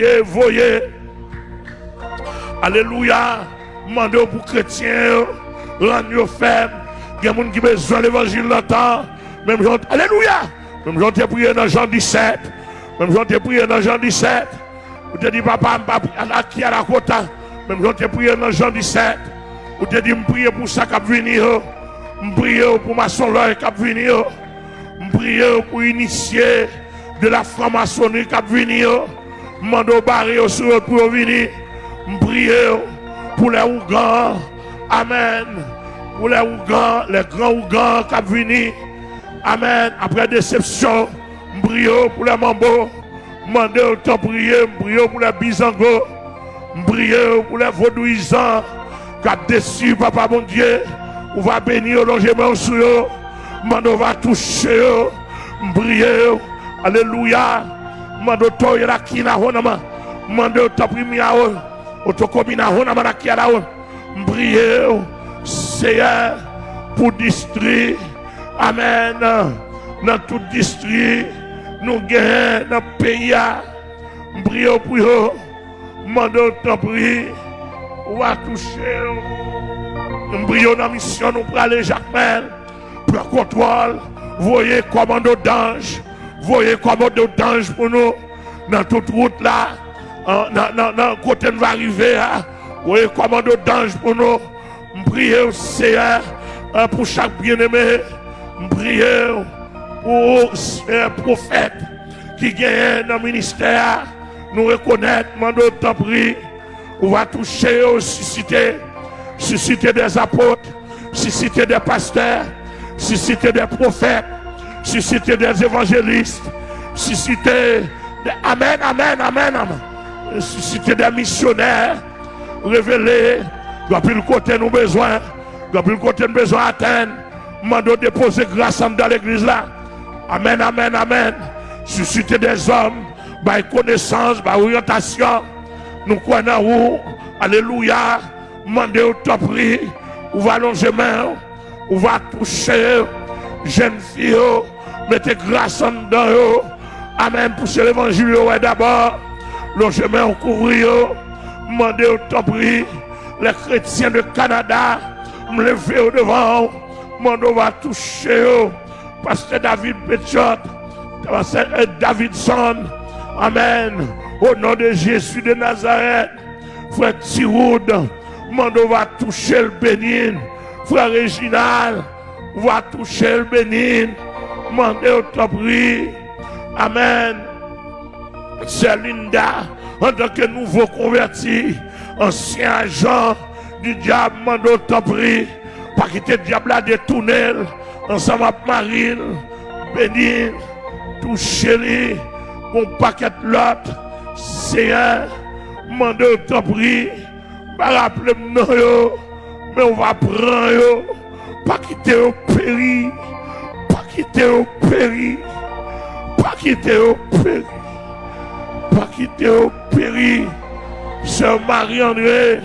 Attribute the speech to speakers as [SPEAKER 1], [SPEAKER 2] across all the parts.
[SPEAKER 1] Et voyez. Alléluia. Mandez pour chrétiens, rendre ferme. Il y a des gens qui ont besoin de l'évangile longtemps. Même gens, Alléluia. Même gens qui prié dans Jean 17. Même gens qui prié dans Jean 17. Vous te dit, papa, je qui à la quota. Même gens qui prié dans Jean 17. Vous te dit, je prie pour ça qui venir. Je prie pour ma soeur qui venir. Je prie pour initier de la franc-maçonnerie qui venir. Mando barrer sur pour venir. Je prie pour les Ougans. Amen. Pour les Ougans, les grands Ougans qui venir. Amen. Après déception, je prie pour les Mambo. Je au temps prier, je prie pour les Bizango. Je prie pour les Vaudouisans qui déçu, papa mon Dieu. On va bénir logement sur eux. Mando va toucher eux. Je prie. Alléluia. Mando toye la kina honama. Mando tapimi a eux. Otokomina honama la kia la eux. Je prie. Seigneur pour district. Amen. Dans tout district, nous gagnons dans pays. Prie pour eux. Mando. On va toucher. Prions dans mission, nous prenons aller Jacques pour le contrôle. Voyez commando d'ange. Voyez commando d'ange pour nous. Dans toute route là. Dans le côté nous va arriver. Voyez commando d'ange pour nous. Nous prions au Seigneur pour chaque bien-aimé. Nous prions pour un prophète qui gagne dans le ministère. Nous reconnaître, mandons temps prie. On va toucher, susciter, susciter des apôtres, susciter des pasteurs, susciter des prophètes, susciter des évangélistes, susciter des Amen, Amen, Amen, Amen. Susciter des missionnaires, révéler, depuis le côté nous besoin, depuis le côté nous besoin atteindre, mando déposer grâce dans l'église là. Amen, Amen, Amen. Susciter des hommes, par connaissance, par orientation. Nous croyons où, Alléluia, mandez au top prix, ou va longer main, ou va toucher, jeune fille, mettez grâce en dedans, Amen, pousser l'évangile d'abord, longer main au courrier, mandez au top prix, les chrétiens de Canada, me lever au devant, mandez va toucher, pasteur David Pétiot, pasteur Davidson, Amen. Au nom de Jésus de Nazareth, frère Tiroud, Mando va toucher le bénin. Frère Réginal, va toucher le bénin. Mandez au top Amen. C'est Linda, en tant que nouveau converti, ancien agent du diable, mando au top Pas quitter le diable à détourner, ensemble avec Marine, bénir, toucher mon paquet de l'autre. Seigneur, mande au prie, pas rappeler mais on va prendre pas quitter au péri, pas quitter au péri, pas quitter au péri, pas quitter au péri. Sœur Marie-André,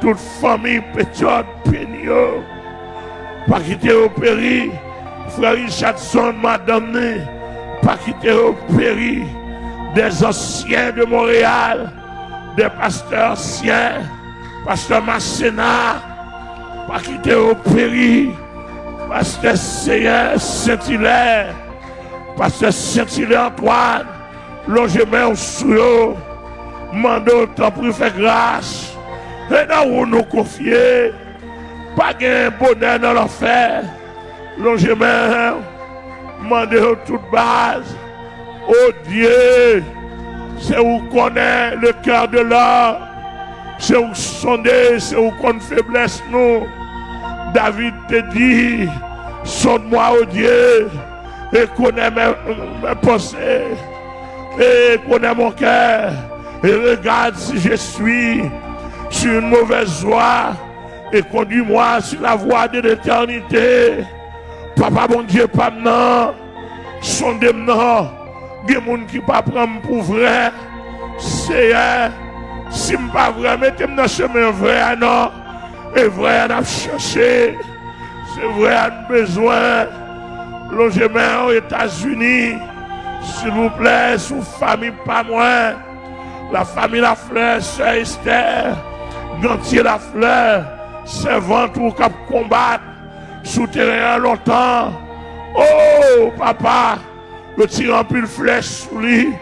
[SPEAKER 1] toute famille petite, pénio, pas quitter au péri, frère Richardson, madame, pas quitter au péri des anciens de Montréal, des pasteurs anciens, pasteur Masséna, pas quitter au péri, pasteur Saint-Hilaire, pasteur Saint-Hilaire Antoine, logement au sous mando temps pour faire grâce, et dans où nous confier, pas de bonheur dans l'enfer, logement, mandez toute base, Oh Dieu, c'est où connaît le cœur de l'homme. C'est où sonder, c'est où qu'on faiblesse nous. David te dit, sonde-moi, oh Dieu, et connais mes, pensées, et connais mon cœur, et regarde si je suis sur une mauvaise voie, et conduis-moi sur la voie de l'éternité. Papa, mon Dieu, pas maintenant, sondez-moi des gens qui ne pas prendre pour vrai. C'est si je ne pas vrai, mettez-moi dans le chemin vrai, non. Et vrai, on a cherché. C'est vrai, on a besoin. Logement aux États-Unis. S'il vous plaît, sous famille, pas moins. La famille La Fleur, Sœur Esther, Gantier La Fleur, servante ou cap combattre, souterrain longtemps. Oh, papa, le tirant plus flèche sous lui,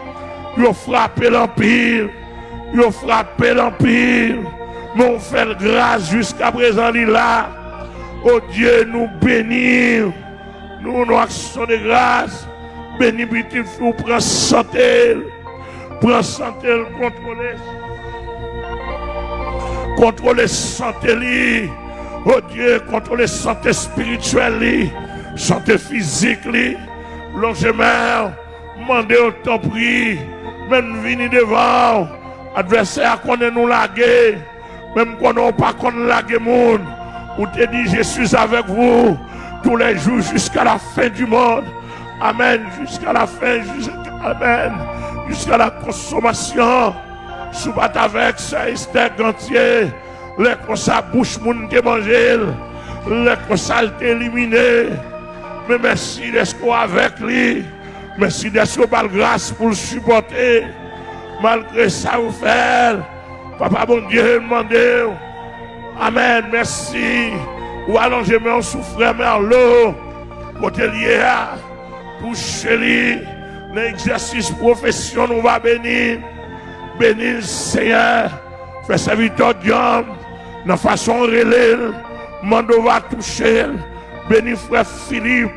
[SPEAKER 1] il a frappé l'empire, frappé l'empire. Mais on fait grâce jusqu'à présent, il là. Oh Dieu, nous bénir. Nous, nous action de grâce. Béni, petit fou, prends santé? Prends santé, contrôler. Contrôler santé, Oh Dieu, contrôler santé spirituelle, santé physique, logement, mandez au temps pris, même venir devant, adversaire qu'on nous laguer, même qu'on n'a pas qu'on laguer monde, ou te dit, je suis avec vous tous les jours jusqu'à la fin du monde. Amen. Jusqu'à la fin, jusqu'à, Amen. Jusqu'à la consommation. Sous avec ça, Esther Gantier. Les ça, bouche moun qui manger. Les ça, éliminé. Mais merci d'être avec lui. Merci d'être grâce pour le supporter. Malgré ça, vous faire. Papa, bon Dieu, demandez. Amen. Merci. Ou allongez mon souffrant Merlot. Côté lié toucher lui. L'exercice profession nous va bénir. Bénir le Seigneur. Fais serviteur d'homme. De façon relais. Mando va toucher. Bénis frère Philippe.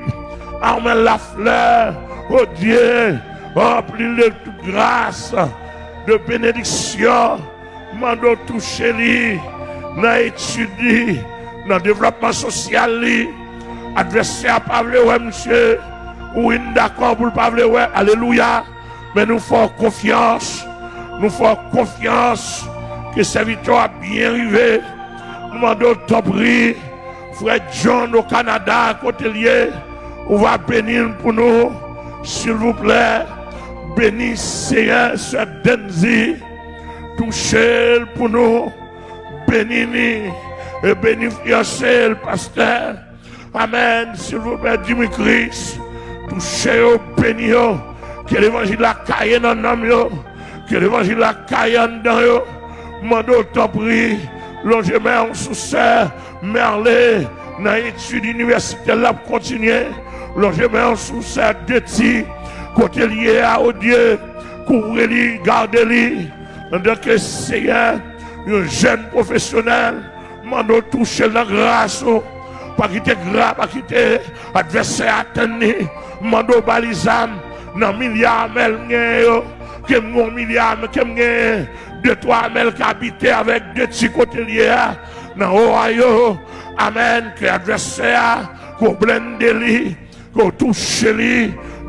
[SPEAKER 1] Armel la fleur. Oh Dieu. Remplis de toute grâce. De bénédiction. Mando toucher lui. Dans l'étude. Dans le développement social. Adversaire pas ouais monsieur. Oui, d'accord pour le pas ouais. Alléluia. Mais nous faisons confiance. Nous faisons confiance que victoire a bien arrivé. Nous demandons ton prix. Frère John au Canada, côté lié. On va bénir pour nous. S'il vous plaît. Bénis Seigneur, Sœur Denzi. Touchez pour nous. Bénis et bénis le pasteur. Amen. S'il vous plaît, dis-moi Christ. Touchez au béni Que l'évangile la caille dans l'homme Que l'évangile la caille dans yo. Mando t'en prie. Longement en sous-serre. Merlé. Dans l'étude universitaire là continuer. Longement en sous-serre de ti. Côté lié à Dieu. Couvrez-lui, gardez-lui. Un jeune professionnel, mando toucher la grâce, pas quitter grâce, pas quitter adversaire atteindre, mando balisam, dans milliard mel que mon milliard, que deux, trois mel habitent avec deux petits côtés liés, Ohio, amen, que adversaire, qu'on blende lui,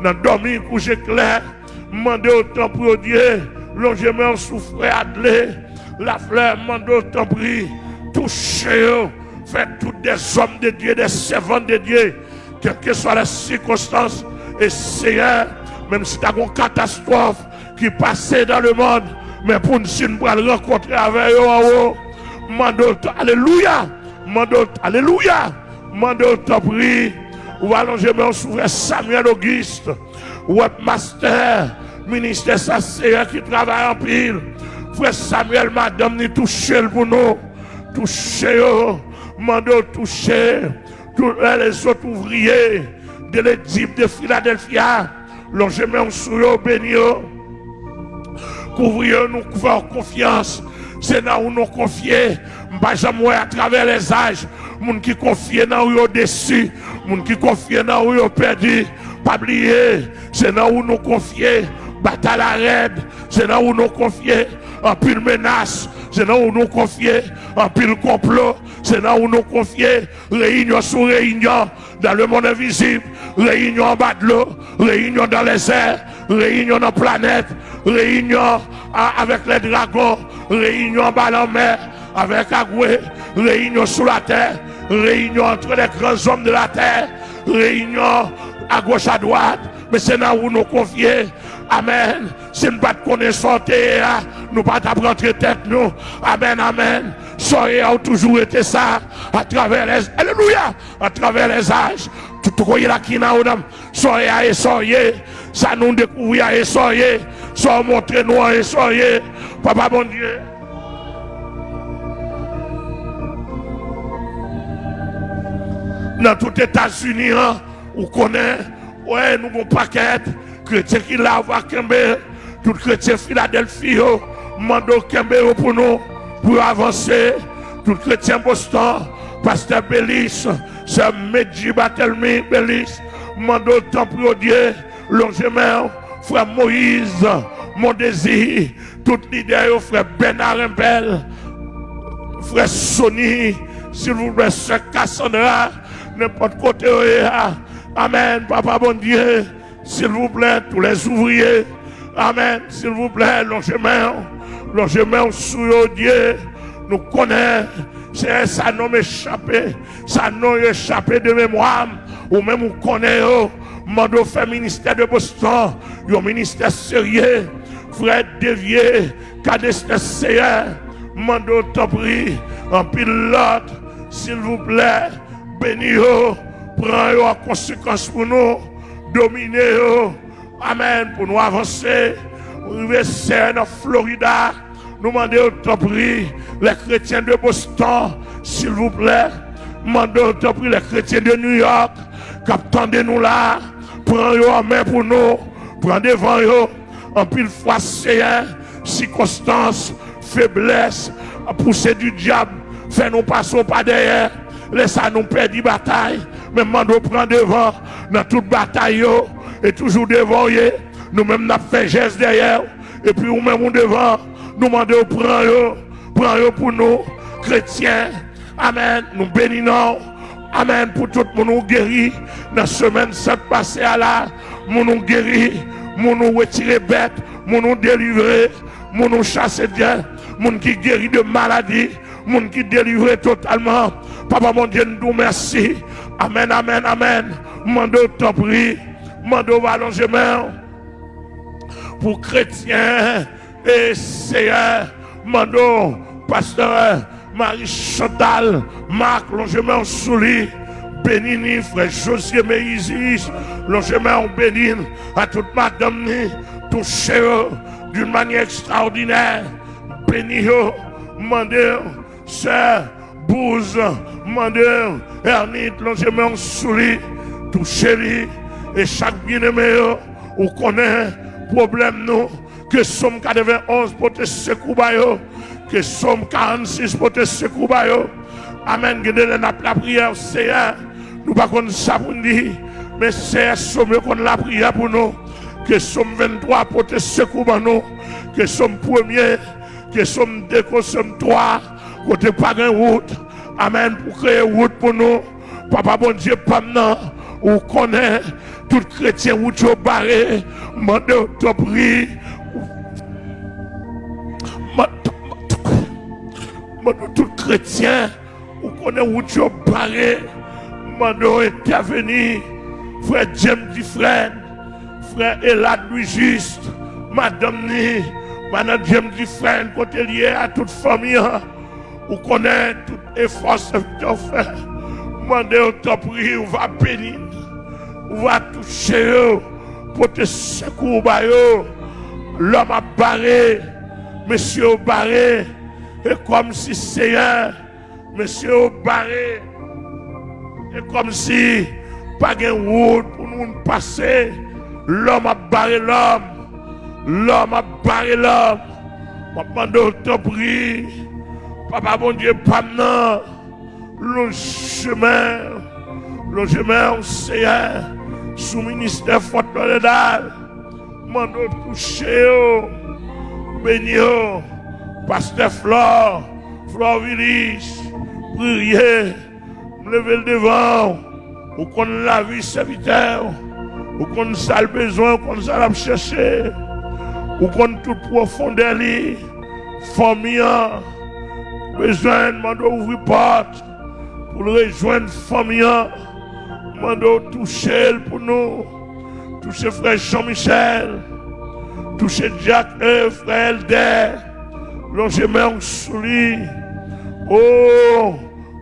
[SPEAKER 1] dans dormir, coucher clair, mando autant pour Dieu, longement souffrir, adler, la fleur, mando autant prie, touchez-vous, faites tous des hommes de Dieu, des servants de Dieu, quelles que soient les circonstances, et Seigneur, même si tu as une catastrophe qui passait dans le monde, mais pour nous, si nous rencontrer avec eux en haut, mando, alléluia, mando, alléluia, mando, t'en prie, ou allonger mon souverain Samuel Auguste, webmaster, ministère Seigneur qui travaille en pile, frère Samuel, madame, ni toucher pour nous, toucher, mando, toucher, tous les autres ouvriers, de l'équipe de Philadelphia, logement sur eux, béni Couvrir nous faire confiance. C'est là où nous confier. Pas jamais à travers les âges. Moun qui confie dans eux au-dessus. Moun qui confie dans eux perdu. Pas oublier. C'est là où nous confier. Bataille à raide. C'est là où nous confier. En pile menace. C'est là où nous confier. En pile complot. C'est là où nous confier. Réunion sur réunion. Dans le monde invisible réunion en bas de l'eau, réunion dans les airs, réunion dans la planète, réunion avec les dragons, réunion bas la mer, avec Agoué, réunion sous la terre, réunion entre les grands hommes de la terre, réunion à gauche, à droite, mais c'est là où nous confier. Amen. Si nous pas de santé, nous pas d'apprendre tête nous. Amen, amen. Soyez a toujours été ça à travers les Alléluia, à travers les âges. Tout est là qui n'a pas soyez soyez. Ça nous découvrir à soyez. Soit montré nous et soyez, Papa bon Dieu. Dans tout États-Unis, hein, on connaît, ouais, nous avons paquet, chrétiens qui l'a voir Kembe, tout chrétien Philadelphie, mando Kembe pour nous, pour avancer, tout chrétien Boston, pasteur Bélis, c'est Medji Batelmi Bélis, mando temple Dieu, longement, frère Moïse, mon désir, tout leader, frère Bernard Impel, frère Sonny, s'il vous plaît, frère Cassandra, n'importe côté. Amen, papa bon Dieu, s'il vous plaît, tous les ouvriers, Amen, s'il vous plaît, longement, longement sous Dieu, nous connaissons, c'est ça nom échappé, ça nom échappé de mémoire, ou même on connaît, Mando fait ministère de Boston, un ministère sérieux, frère dévié, cadestin sérieux, Mando prie, en pilote, s'il vous plaît, bénis-vous, prends en conséquence pour nous, dominer Amen, pour nous avancer. Arriver en Florida, nous demandons t'en prie, les chrétiens de Boston, s'il vous plaît, demandons t'en prie, les chrétiens de New York, de nous là, Prends en main pour nous. Prends devant eux. En pile fois, c'est circonstance, faiblesse, pousser du diable. Fais nous passer pas derrière. Laisse nous perdre la bataille. Mais nous prend devant dans toute bataille. Et toujours devant Nous-mêmes, nous fait geste derrière. Et puis, nous-mêmes, devant. Nous demandons, prends Prends pour nous, chrétiens. Amen. Nous bénissons. Amen. Pour tout le monde guéri. Dans la semaine cette passée à là, nous guéri, nous retirer bête, nous délivrer, nous chasser Dieu, nous qui guéri de maladie, nous qui délivré totalement. Papa mon Dieu, nous merci. Amen, amen, amen. Mando t'en prie, mando allongement pour chrétiens et seigneurs, mando pasteur Marie Chantal, Marc, longement sous lui. Bénis, frère José Méisis, longement béni à toute madame, touchez d'une manière extraordinaire. Bénis, mandez, sœur, Bouze, mandez, Ernite, longement sous lui, touchez-lui, et chaque bien-aimé, ou connaît problème nous, que somme 91 pour te secouer, que Somme 46 pour te secouer. Amen. la prière, Seigneur. Nous pas comme ça pour dire, mais c'est Somme qu'on la prière pour nous. Que Somme 23 pour te secouer nous. Que Somme 1er, que Somme 2, que Somme 3, côté pas de route. Amen. Pour créer route pour nous. Papa bon Dieu, pas maintenant. Ou connaît tout chrétien où tu barré. Mande te prie tout chrétien, ou connaît où tu as parlé, mando intervenir, frère James Dufresne, frère Elad Louis Juste, madame Ni, madame James Dufresne, côté lié à toute famille, ou connaît tout effort que tu fait, mandez au top on va bénir, on va toucher pour te secourir, l'homme a barré, monsieur barré, et comme si Seigneur, monsieur barré, et comme si pas de route pour nous passer, l'homme a barré l'homme, l'homme a barré l'homme. Papa, te prie, papa, bon Dieu, pas le chemin, le chemin, Seigneur, sous ministère fort de dalle, mando toucher, bénir, Pasteur Flore, Flore Willis, priez, levez le devant, ou qu'on la vie serviteur, ou qu'on a le besoin, qu'on a le chercher, ou qu'on toute profondeur, famille, besoin de ouvrir porte, pour rejoindre famille, mando toucher pour nous, toucher frère Jean-Michel, toucher Jacques frère Elder, longement sous lui. Oh,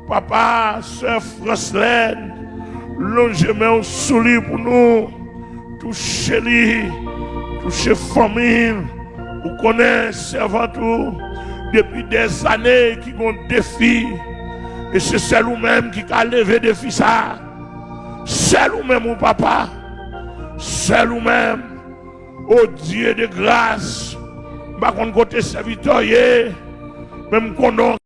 [SPEAKER 1] papa, soeur Francelaine, longement sous lui pour nous. Touchez-lui, toucher famille, vous connaissez avant tout, depuis des années qui ont défi. Et c'est celle ou même qui a levé défi ça. Celle ou même mon papa. Celle ou même. Oh Dieu de grâce. Bakon kote servitoye, mem konon